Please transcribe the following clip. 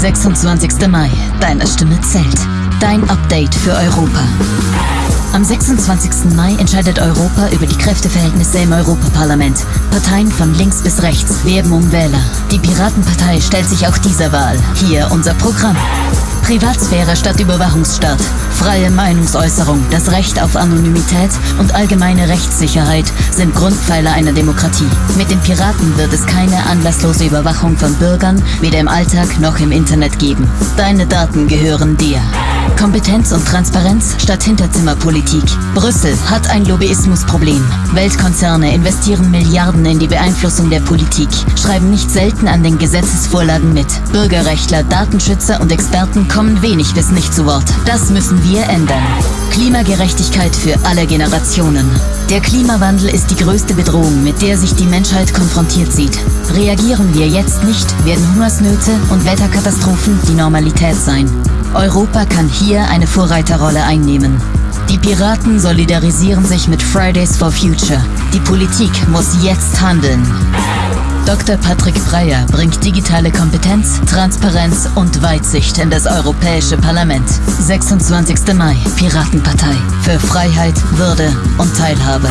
26. Mai. Deine Stimme zählt. Dein Update für Europa. Am 26. Mai entscheidet Europa über die Kräfteverhältnisse im Europaparlament. Parteien von links bis rechts werben um Wähler. Die Piratenpartei stellt sich auch dieser Wahl. Hier unser Programm. Privatsphäre statt Überwachungsstaat, freie Meinungsäußerung, das Recht auf Anonymität und allgemeine Rechtssicherheit sind Grundpfeiler einer Demokratie. Mit den Piraten wird es keine anlasslose Überwachung von Bürgern, weder im Alltag noch im Internet geben. Deine Daten gehören dir. Kompetenz und Transparenz statt Hinterzimmerpolitik. Brüssel hat ein Lobbyismusproblem. Weltkonzerne investieren Milliarden in die Beeinflussung der Politik, schreiben nicht selten an den Gesetzesvorlagen mit. Bürgerrechtler, Datenschützer und Experten kommen wenig bis nicht zu Wort. Das müssen wir ändern. Klimagerechtigkeit für alle Generationen. Der Klimawandel ist die größte Bedrohung, mit der sich die Menschheit konfrontiert sieht. Reagieren wir jetzt nicht, werden Hungersnöte und Wetterkatastrophen die Normalität sein. Europa kann hier eine Vorreiterrolle einnehmen. Die Piraten solidarisieren sich mit Fridays for Future. Die Politik muss jetzt handeln. Dr. Patrick Breyer bringt digitale Kompetenz, Transparenz und Weitsicht in das Europäische Parlament. 26. Mai, Piratenpartei. Für Freiheit, Würde und Teilhabe.